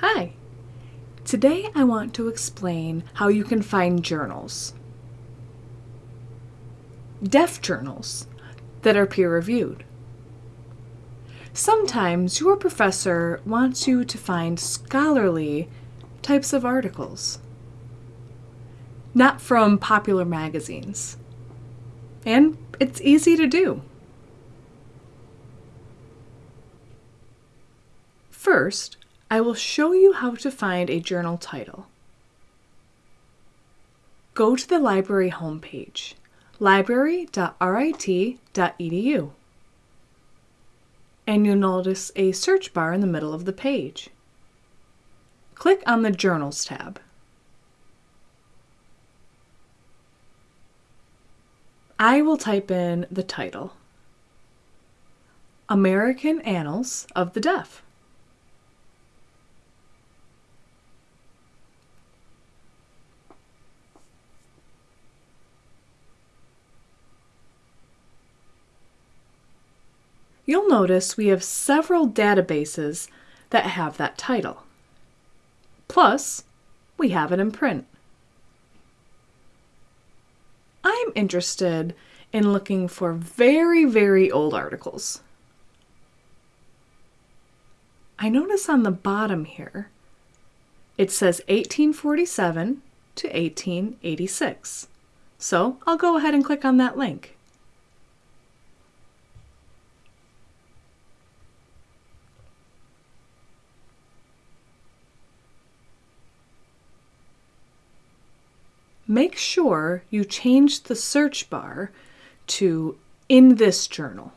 Hi! Today I want to explain how you can find journals. Deaf journals that are peer reviewed. Sometimes your professor wants you to find scholarly types of articles, not from popular magazines. And it's easy to do. First, I will show you how to find a journal title. Go to the library homepage, library.rit.edu, and you'll notice a search bar in the middle of the page. Click on the Journals tab. I will type in the title, American Annals of the Deaf. You'll notice we have several databases that have that title. Plus, we have it in print. I'm interested in looking for very, very old articles. I notice on the bottom here, it says 1847 to 1886. So I'll go ahead and click on that link. Make sure you change the search bar to in this journal.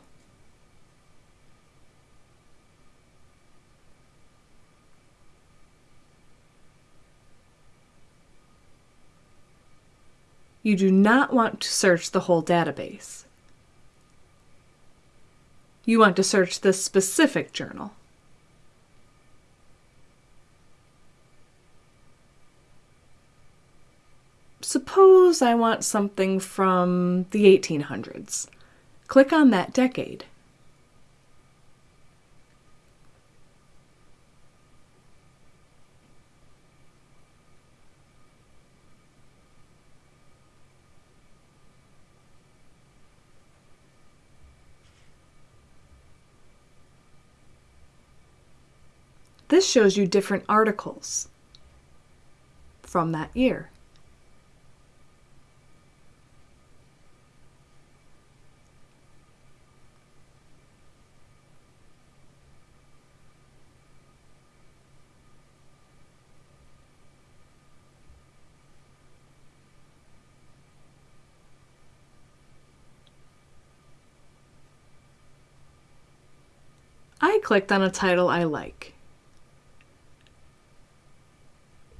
You do not want to search the whole database. You want to search this specific journal. Suppose I want something from the 1800s. Click on that decade. This shows you different articles from that year. Clicked on a title I like.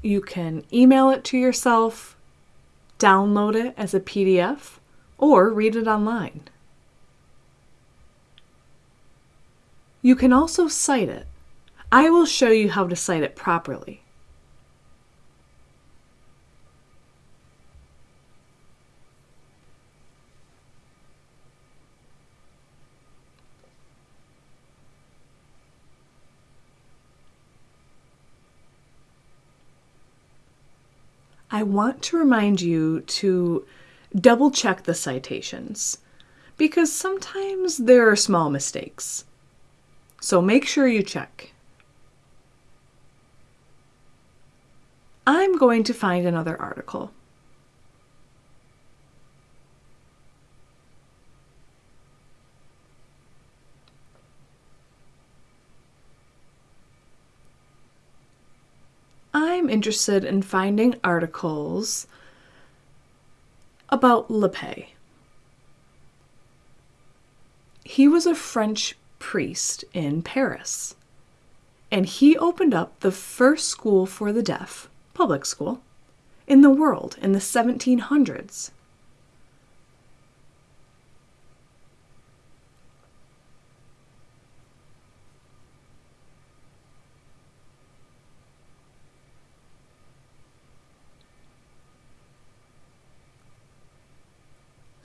You can email it to yourself, download it as a PDF, or read it online. You can also cite it. I will show you how to cite it properly. I want to remind you to double check the citations because sometimes there are small mistakes. So make sure you check. I'm going to find another article. I'm interested in finding articles about L'Épée. He was a French priest in Paris, and he opened up the first school for the deaf, public school, in the world in the 1700s.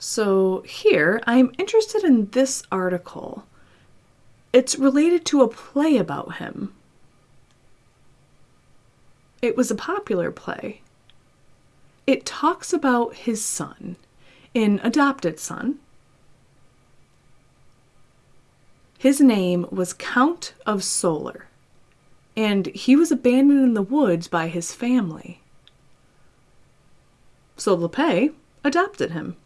So here, I'm interested in this article. It's related to a play about him. it was a popular play. It talks about his son, an adopted son. His name was Count of Solar, and he was abandoned in the woods by his family. So L'Épée adopted him.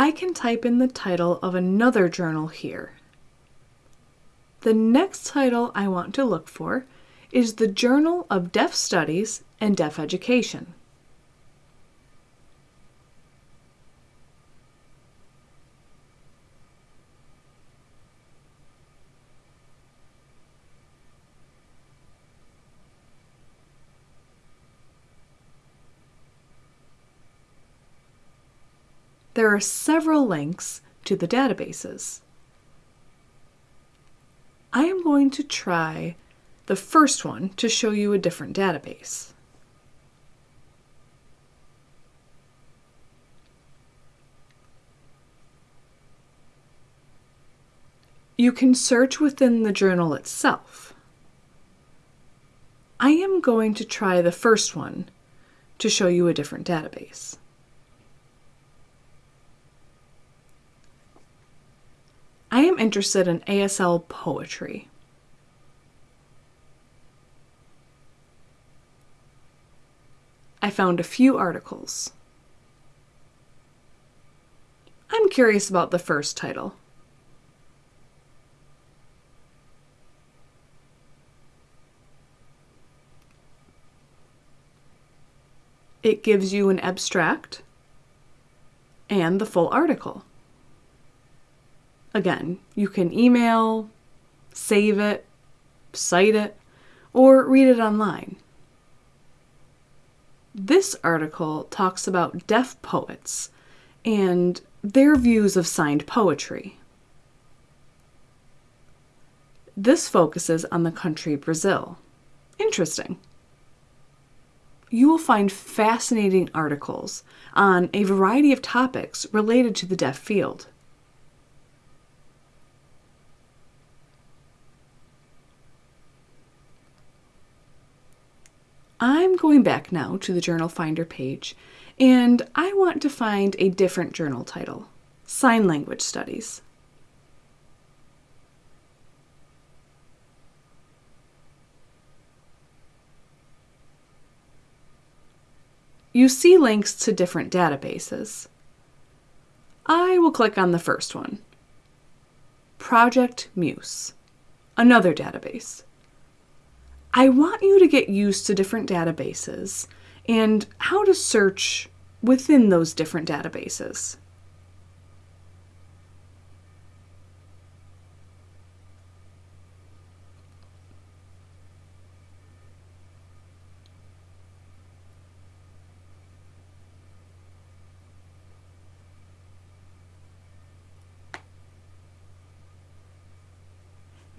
I can type in the title of another journal here. The next title I want to look for is the Journal of Deaf Studies and Deaf Education. There are several links to the databases. I am going to try the first one to show you a different database. You can search within the journal itself. I am going to try the first one to show you a different database. I am interested in ASL poetry. I found a few articles. I'm curious about the first title. It gives you an abstract and the full article. Again, you can email, save it, cite it, or read it online. This article talks about deaf poets and their views of signed poetry. This focuses on the country Brazil. Interesting. You will find fascinating articles on a variety of topics related to the deaf field. I'm going back now to the Journal Finder page, and I want to find a different journal title, Sign Language Studies. You see links to different databases. I will click on the first one, Project Muse, another database. I want you to get used to different databases and how to search within those different databases.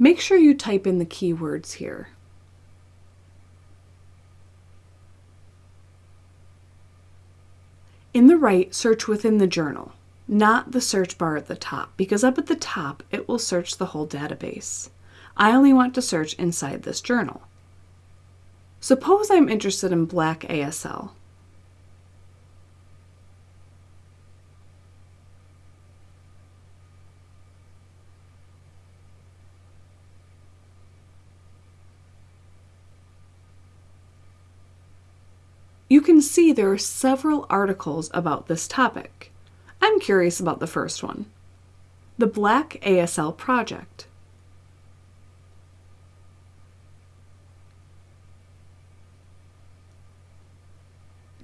Make sure you type in the keywords here. In the right, search within the journal, not the search bar at the top, because up at the top it will search the whole database. I only want to search inside this journal. Suppose I'm interested in black ASL. You can see there are several articles about this topic. I'm curious about the first one. The Black ASL Project.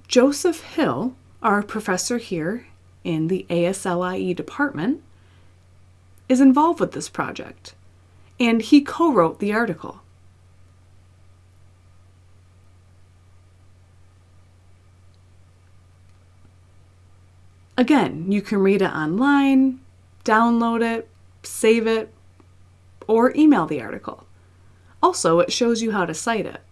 Joseph Hill, our professor here in the ASLIE department, is involved with this project, and he co-wrote the article. Again, you can read it online, download it, save it, or email the article. Also, it shows you how to cite it.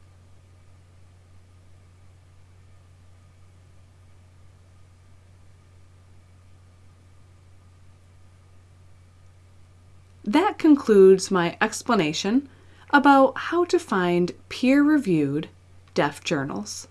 That concludes my explanation about how to find peer-reviewed deaf journals.